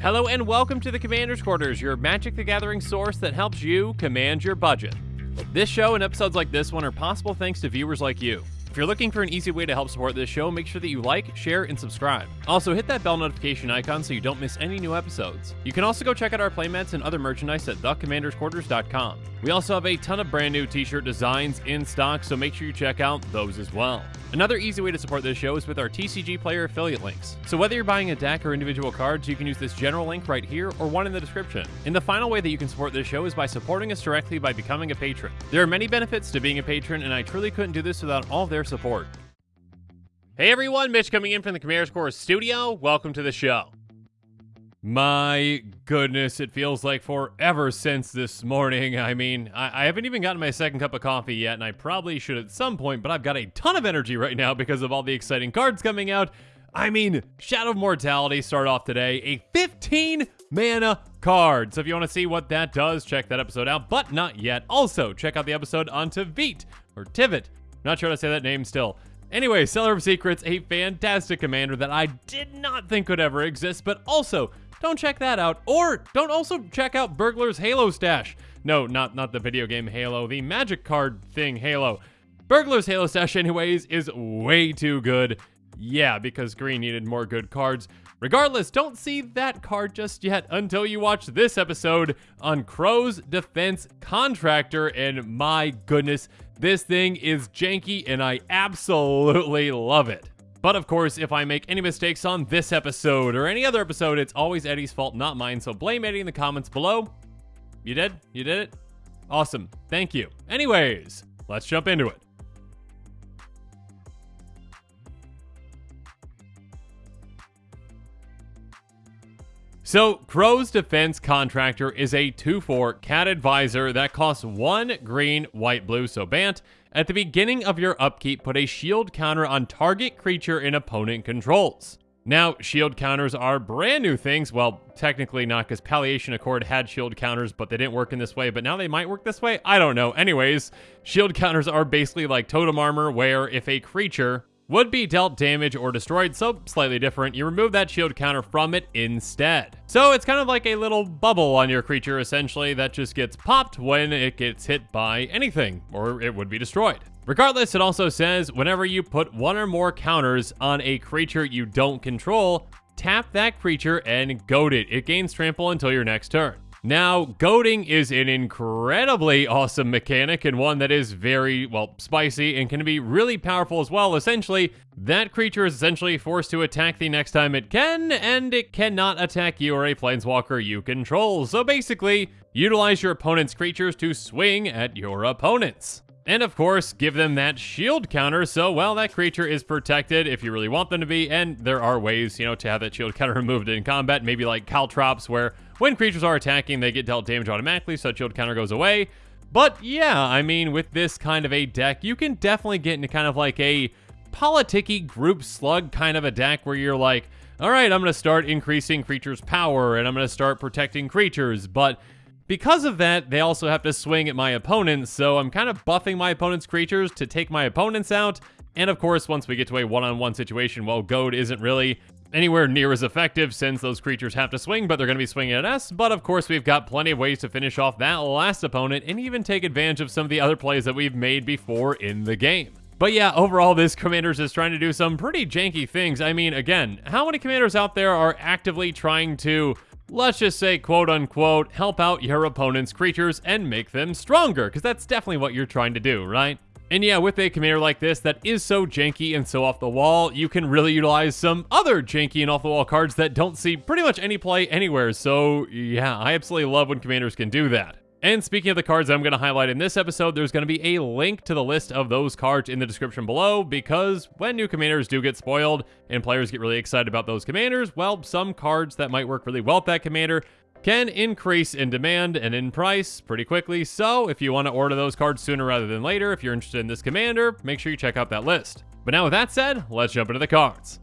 Hello and welcome to the Commander's Quarters, your Magic the Gathering source that helps you command your budget. This show and episodes like this one are possible thanks to viewers like you. If you're looking for an easy way to help support this show, make sure that you like, share, and subscribe. Also, hit that bell notification icon so you don't miss any new episodes. You can also go check out our playmats and other merchandise at thecommandersquarters.com. We also have a ton of brand new t-shirt designs in stock, so make sure you check out those as well. Another easy way to support this show is with our TCG Player affiliate links. So whether you're buying a deck or individual cards, you can use this general link right here or one in the description. And the final way that you can support this show is by supporting us directly by becoming a patron. There are many benefits to being a patron, and I truly couldn't do this without all of their support. Hey everyone, Mitch coming in from the Commander's Core studio. Welcome to the show. My goodness, it feels like forever since this morning. I mean, I, I, haven't even gotten my second cup of coffee yet, and I probably should at some point, but I've got a ton of energy right now because of all the exciting cards coming out. I mean, Shadow of Mortality start off today, a 15 mana card. So if you want to see what that does, check that episode out, but not yet. Also, check out the episode on Tveit, or Tivit. Not sure how to say that name still. Anyway, Seller of Secrets, a fantastic commander that I did not think could ever exist, but also don't check that out. Or don't also check out Burglar's Halo Stash. No, not, not the video game Halo, the magic card thing Halo. Burglar's Halo Stash, anyways, is way too good. Yeah, because green needed more good cards. Regardless, don't see that card just yet until you watch this episode on Kros Defense Contractor. And my goodness, this thing is janky and I absolutely love it. But of course, if I make any mistakes on this episode or any other episode, it's always Eddie's fault, not mine. So blame Eddie in the comments below. You did? You did it? Awesome. Thank you. Anyways, let's jump into it. So, Kros Defense Contractor is a 2-4 cat advisor that costs 1 green, white, blue, so Bant, at the beginning of your upkeep, put a shield counter on target creature an opponent controls. Now, shield counters are brand new things. Well, technically not, because Palliation Accord had shield counters, but they didn't work in this way. But now they might work this way? I don't know. Anyways, shield counters are basically like totem armor, where if a creature would be dealt damage or destroyed, so slightly different. You remove that shield counter from it instead. So it's kind of like a little bubble on your creature, essentially, that just gets popped when it gets hit by anything, or it would be destroyed. Regardless, it also says whenever you put one or more counters on a creature you don't control, tap that creature and goad it. It gains trample until your next turn. Now, goading is an incredibly awesome mechanic and one that is very, well, spicy and can be really powerful as well. Essentially, that creature is essentially forced to attack the next time it can, and it cannot attack you or a planeswalker you control. So basically, utilize your opponent's creatures to swing at your opponents. And of course, give them that shield counter, so, well, that creature is protected if you really want them to be, and there are ways, you know, to have that shield counter removed in combat, maybe like Caltrops, where when creatures are attacking, they get dealt damage automatically, so shield counter goes away. But yeah, I mean, with this kind of a deck, you can definitely get into kind of like a politicky group slug kind of a deck where you're like, all right, I'm going to start increasing creatures' power and I'm going to start protecting creatures. But because of that, they also have to swing at my opponents, so I'm kind of buffing my opponent's creatures to take my opponents out. And of course, once we get to a one-on-one -on -one situation, well, Goad isn't really anywhere near as effective since those creatures have to swing, but they're going to be swinging at us. But of course, we've got plenty of ways to finish off that last opponent and even take advantage of some of the other plays that we've made before in the game. But yeah, overall, this Commanders is trying to do some pretty janky things. I mean, again, how many Commanders out there are actively trying to, let's just say, quote unquote, help out your opponent's creatures and make them stronger? Because that's definitely what you're trying to do, right? And yeah, with a commander like this that is so janky and so off the wall, you can really utilize some other janky and off the wall cards that don't see pretty much any play anywhere. So yeah, I absolutely love when commanders can do that. And speaking of the cards I'm going to highlight in this episode, there's going to be a link to the list of those cards in the description below because when new commanders do get spoiled and players get really excited about those commanders, well, some cards that might work really well with that commander can increase in demand and in price pretty quickly. So if you want to order those cards sooner rather than later, if you're interested in this commander, make sure you check out that list. But now with that said, let's jump into the cards.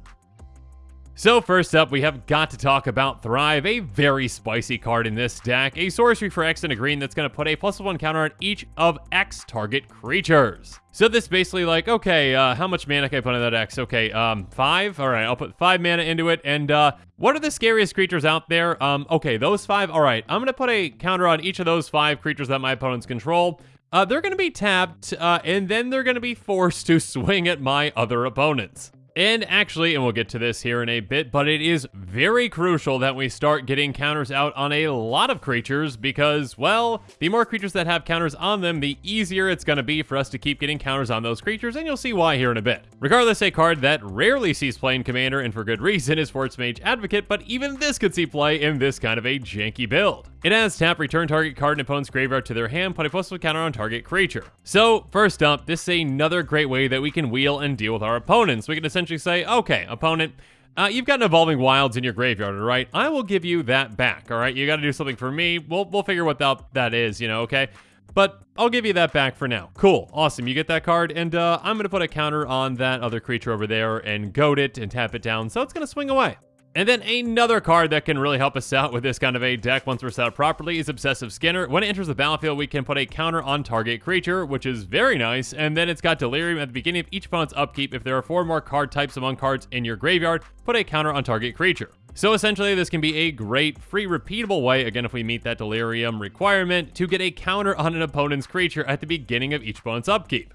So first up, we have got to talk about Thrive, a very spicy card in this deck. A sorcery for X and a green that's going to put a plus one counter on each of X target creatures. So this basically like, okay, uh, how much mana can I put on that X? Okay, um, five? All right, I'll put five mana into it. And uh, what are the scariest creatures out there? Um, okay, those five. All right, I'm going to put a counter on each of those five creatures that my opponents control. Uh, they're going to be tapped, uh, and then they're going to be forced to swing at my other opponents. And actually, and we'll get to this here in a bit, but it is very crucial that we start getting counters out on a lot of creatures because, well, the more creatures that have counters on them, the easier it's going to be for us to keep getting counters on those creatures, and you'll see why here in a bit. Regardless, a card that rarely sees play in Commander, and for good reason, is Forcemage Advocate, but even this could see play in this kind of a janky build. It has tap return target card in opponent's graveyard to their hand, put a plus counter on target creature. So, first up, this is another great way that we can wheel and deal with our opponents. We can essentially say, okay, opponent, uh, you've got an Evolving Wilds in your graveyard, all right? I will give you that back, all right? You got to do something for me. We'll, we'll figure what that, that is, you know, okay? But I'll give you that back for now. Cool. Awesome. You get that card, and uh, I'm going to put a counter on that other creature over there and goad it and tap it down, so it's going to swing away. And then another card that can really help us out with this kind of a deck once we're set up properly is Obsessive Skinner. When it enters the battlefield, we can put a counter on target creature, which is very nice. And then it's got Delirium at the beginning of each opponent's upkeep. If there are four more card types among cards in your graveyard, put a counter on target creature. So essentially, this can be a great, free, repeatable way, again, if we meet that Delirium requirement, to get a counter on an opponent's creature at the beginning of each opponent's upkeep.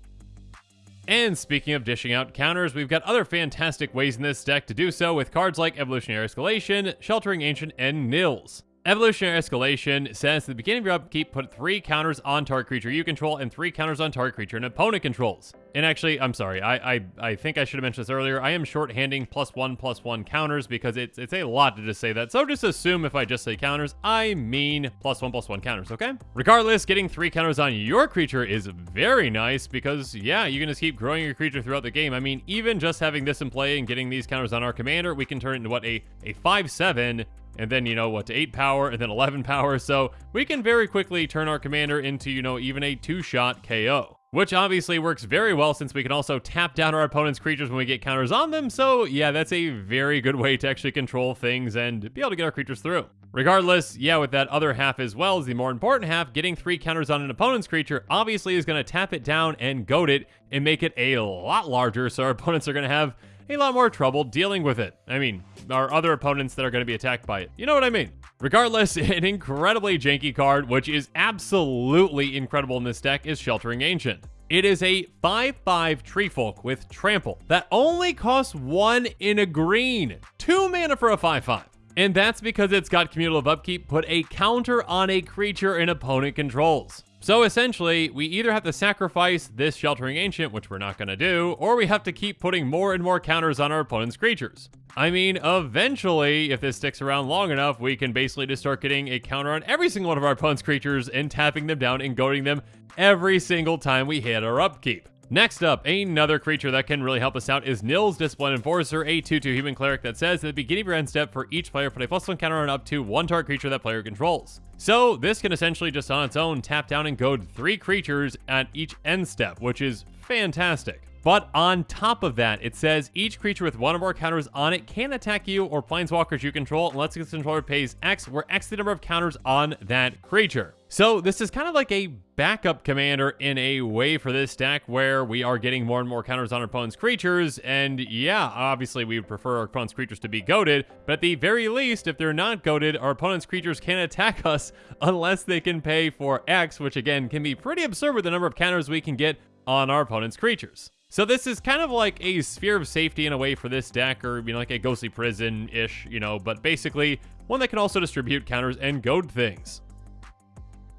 And speaking of dishing out counters, we've got other fantastic ways in this deck to do so with cards like Evolutionary Escalation, Sheltering Ancient, and Nils. Evolutionary Escalation says at the beginning of your upkeep, put three counters on target creature you control and three counters on target creature an opponent controls. And actually, I'm sorry, I, I I think I should have mentioned this earlier. I am short-handing plus one plus one counters because it's it's a lot to just say that. So just assume if I just say counters, I mean plus one plus one counters, okay? Regardless, getting three counters on your creature is very nice because yeah, you can just keep growing your creature throughout the game. I mean, even just having this in play and getting these counters on our commander, we can turn it into what a a five seven and then, you know, what, to 8 power, and then 11 power, so we can very quickly turn our commander into, you know, even a two-shot KO. Which obviously works very well since we can also tap down our opponent's creatures when we get counters on them, so yeah, that's a very good way to actually control things and be able to get our creatures through. Regardless, yeah, with that other half as well as the more important half, getting three counters on an opponent's creature obviously is going to tap it down and goad it and make it a lot larger, so our opponents are going to have a lot more trouble dealing with it. I mean, our other opponents that are going to be attacked by it. You know what I mean? Regardless, an incredibly janky card, which is absolutely incredible in this deck, is Sheltering Ancient. It is a 5-5 Treefolk with Trample that only costs 1 in a green. 2 mana for a 5-5. And that's because it's got Cumulative Upkeep, put a counter on a creature an opponent controls. So essentially, we either have to sacrifice this Sheltering Ancient, which we're not going to do, or we have to keep putting more and more counters on our opponent's creatures. I mean, eventually, if this sticks around long enough, we can basically just start getting a counter on every single one of our opponent's creatures and tapping them down and goading them every single time we hit our upkeep. Next up, another creature that can really help us out is Nils Discipline Enforcer, a 2-2 human cleric that says at the beginning of your end step for each player, put a plus one counter on up to one target creature that player controls. So this can essentially just on its own tap down and goad three creatures at each end step, which is fantastic. But on top of that, it says each creature with one or more counters on it can attack you or planeswalkers you control unless its controller pays X, where X is the number of counters on that creature. So this is kind of like a backup commander in a way for this deck where we are getting more and more counters on our opponent's creatures. And yeah, obviously we would prefer our opponent's creatures to be goaded, but at the very least, if they're not goaded, our opponent's creatures can attack us unless they can pay for X, which again can be pretty absurd with the number of counters we can get on our opponent's creatures. So this is kind of like a sphere of safety in a way for this deck, or, you know, like a ghostly prison-ish, you know, but basically one that can also distribute counters and goad things.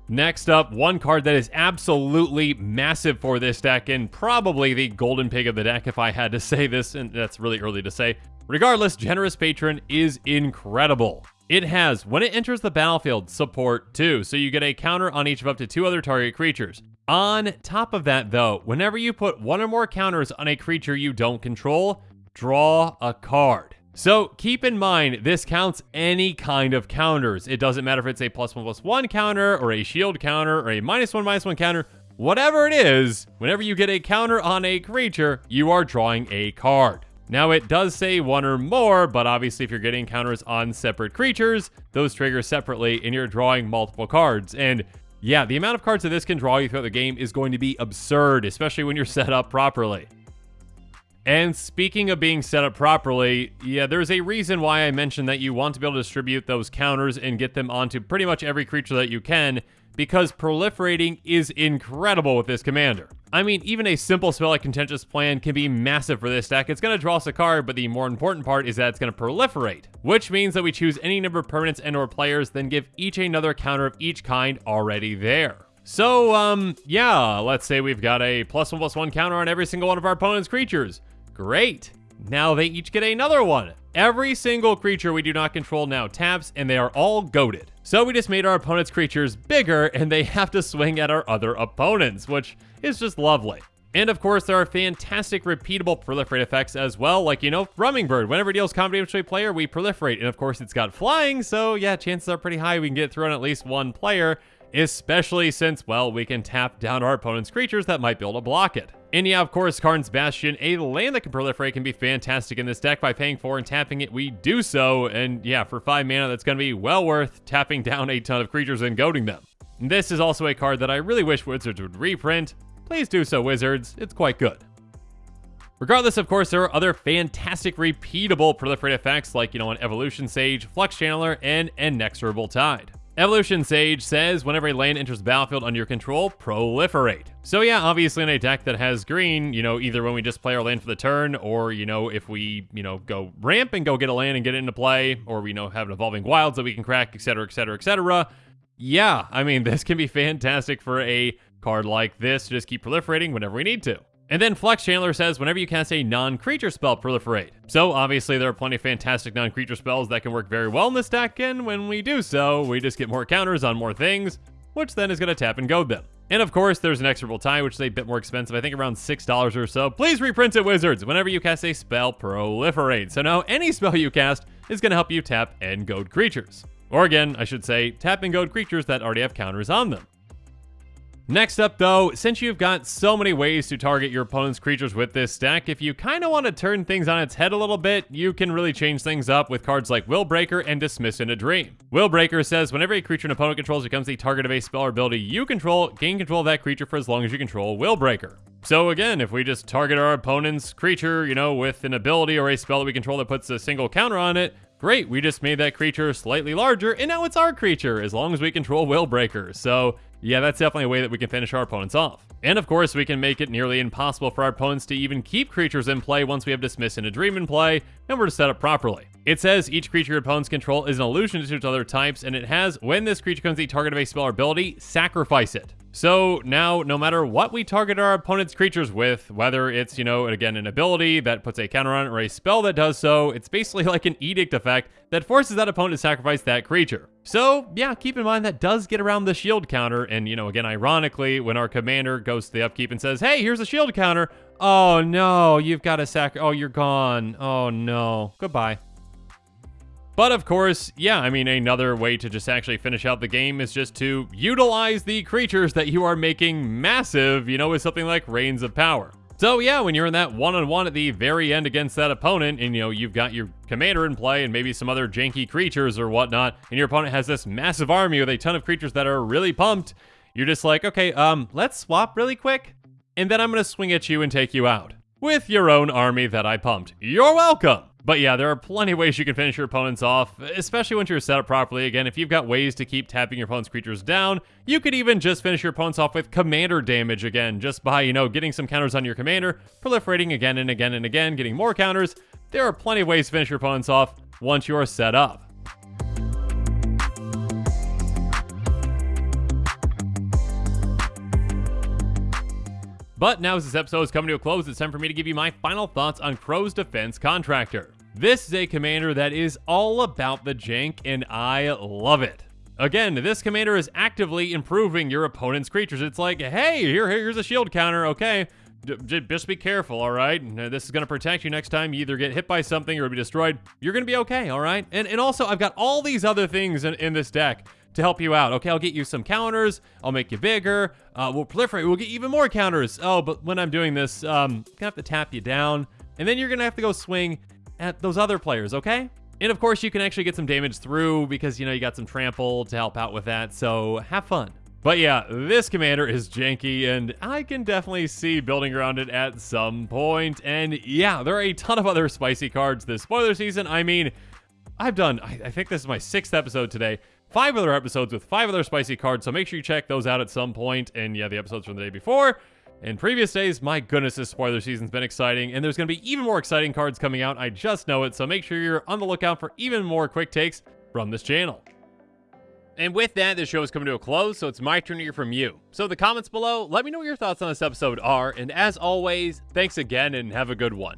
Next up, one card that is absolutely massive for this deck, and probably the golden pig of the deck if I had to say this, and that's really early to say. Regardless, Generous Patron is incredible. It has, when it enters the battlefield, support too, so you get a counter on each of up to two other target creatures. On top of that, though, whenever you put one or more counters on a creature you don't control, draw a card. So keep in mind, this counts any kind of counters. It doesn't matter if it's a plus one plus one counter, or a shield counter, or a minus one minus one counter. Whatever it is, whenever you get a counter on a creature, you are drawing a card. Now, it does say one or more, but obviously, if you're getting counters on separate creatures, those trigger separately and you're drawing multiple cards. And yeah, the amount of cards that this can draw you throughout the game is going to be absurd, especially when you're set up properly. And speaking of being set up properly, yeah, there's a reason why I mentioned that you want to be able to distribute those counters and get them onto pretty much every creature that you can, because proliferating is incredible with this commander. I mean, even a simple spell like Contentious Plan can be massive for this deck. It's going to draw us a card, but the more important part is that it's going to proliferate, which means that we choose any number of permanents and or players, then give each another counter of each kind already there. So, um, yeah, let's say we've got a plus one plus one counter on every single one of our opponent's creatures. Great. Now they each get another one. Every single creature we do not control now taps, and they are all goaded. So we just made our opponent's creatures bigger, and they have to swing at our other opponents, which is just lovely. And of course, there are fantastic repeatable proliferate effects as well, like, you know, Thrummingbird. Whenever it deals combat damage to a player, we proliferate. And of course, it's got flying, so yeah, chances are pretty high we can get through on at least one player, especially since, well, we can tap down our opponent's creatures that might be able to block it. And yeah, of course, Karn's Bastion, a land that can proliferate, can be fantastic in this deck. By paying for and tapping it, we do so. And yeah, for 5 mana, that's going to be well worth tapping down a ton of creatures and goading them. This is also a card that I really wish Wizards would reprint. Please do so, Wizards. It's quite good. Regardless, of course, there are other fantastic repeatable proliferate effects like, you know, an Evolution Sage, Flux Channeler, and Inexorable Tide. Evolution Sage says whenever a land enters the battlefield under your control, proliferate. So yeah, obviously in a deck that has green, you know, either when we just play our land for the turn, or, you know, if we, you know, go ramp and go get a land and get it into play, or we, you know, have an evolving wilds that we can crack, etc., etc., etc. Yeah, I mean, this can be fantastic for a card like this to just keep proliferating whenever we need to. And then Flux Channeler says whenever you cast a non-creature spell, proliferate. So obviously there are plenty of fantastic non-creature spells that can work very well in this deck, and when we do so, we just get more counters on more things, which then is going to tap and goad them. And of course, there's Inexorable Tide, which is a bit more expensive, I think around $6 or so. Please reprint it, Wizards! Whenever you cast a spell, proliferate. So now any spell you cast is going to help you tap and goad creatures. Or again, I should say, tap and goad creatures that already have counters on them. Next up though, since you've got so many ways to target your opponent's creatures with this deck, if you kind of want to turn things on its head a little bit, you can really change things up with cards like Willbreaker and Dismiss into Dream. Willbreaker says whenever a creature an opponent controls becomes the target of a spell or ability you control, gain control of that creature for as long as you control Willbreaker. So again, if we just target our opponent's creature, you know, with an ability or a spell that we control that puts a single counter on it, great, we just made that creature slightly larger, and now it's our creature, as long as we control Willbreaker. So yeah, that's definitely a way that we can finish our opponents off. And of course, we can make it nearly impossible for our opponents to even keep creatures in play once we have Dismiss into Dream in play, and we're to set up properly. It says each creature your opponents control is an illusion to its other types, and it has, when this creature becomes the target of a spell or ability, sacrifice it. So now, no matter what we target our opponent's creatures with, whether it's, you know, again, an ability that puts a counter on it or a spell that does so, it's basically like an edict effect that forces that opponent to sacrifice that creature. So, yeah, keep in mind that does get around the shield counter, and, you know, again, ironically, when our commander goes to the upkeep and says, hey, here's a shield counter, oh no, you've got a sac- oh, you're gone, oh no, goodbye. But of course, yeah, I mean, another way to just actually finish out the game is just to utilize the creatures that you are making massive, you know, with something like Reins of Power. So yeah, when you're in that one-on-one at the very end against that opponent, and you know, you've got your commander in play and maybe some other janky creatures or whatnot, and your opponent has this massive army with a ton of creatures that are really pumped, you're just like, okay, um, let's swap really quick, and then I'm gonna swing at you and take you out. With your own army that I pumped. You're welcome! But yeah, there are plenty of ways you can finish your opponents off, especially once you're set up properly. Again, if you've got ways to keep tapping your opponent's creatures down, you could even just finish your opponents off with commander damage again, just by, you know, getting some counters on your commander, proliferating again and again and again, getting more counters. There are plenty of ways to finish your opponents off once you're set up. But now as this episode is coming to a close, it's time for me to give you my final thoughts on Kros Defense Contractor. This is a commander that is all about the jank, and I love it. Again, this commander is actively improving your opponent's creatures. It's like, hey, here, here's a shield counter, okay. Just be careful, all right? This is going to protect you next time you either get hit by something or be destroyed. You're going to be okay, all right? And, and also, I've got all these other things in, in this deck to help you out. Okay, I'll get you some counters. I'll make you bigger. Uh, we'll proliferate. We'll get even more counters. Oh, but when I'm doing this, um, I'm gonna have to tap you down. and then you're going to have to go swing at those other players, okay? And of course, you can actually get some damage through because, you know, you got some trample to help out with that, so have fun. But yeah, this commander is janky, and I can definitely see building around it at some point. And yeah, there are a ton of other spicy cards this spoiler season. I mean, I've done, I think this is my sixth episode today, five other episodes with five other spicy cards, so make sure you check those out at some point. And yeah, the episodes from the day before. In previous days, my goodness, this spoiler season's been exciting, and there's going to be even more exciting cards coming out. I just know it, so make sure you're on the lookout for even more quick takes from this channel. And with that, the show is coming to a close, so it's my turn to hear from you. So the comments below, let me know what your thoughts on this episode are, and as always, thanks again and have a good one.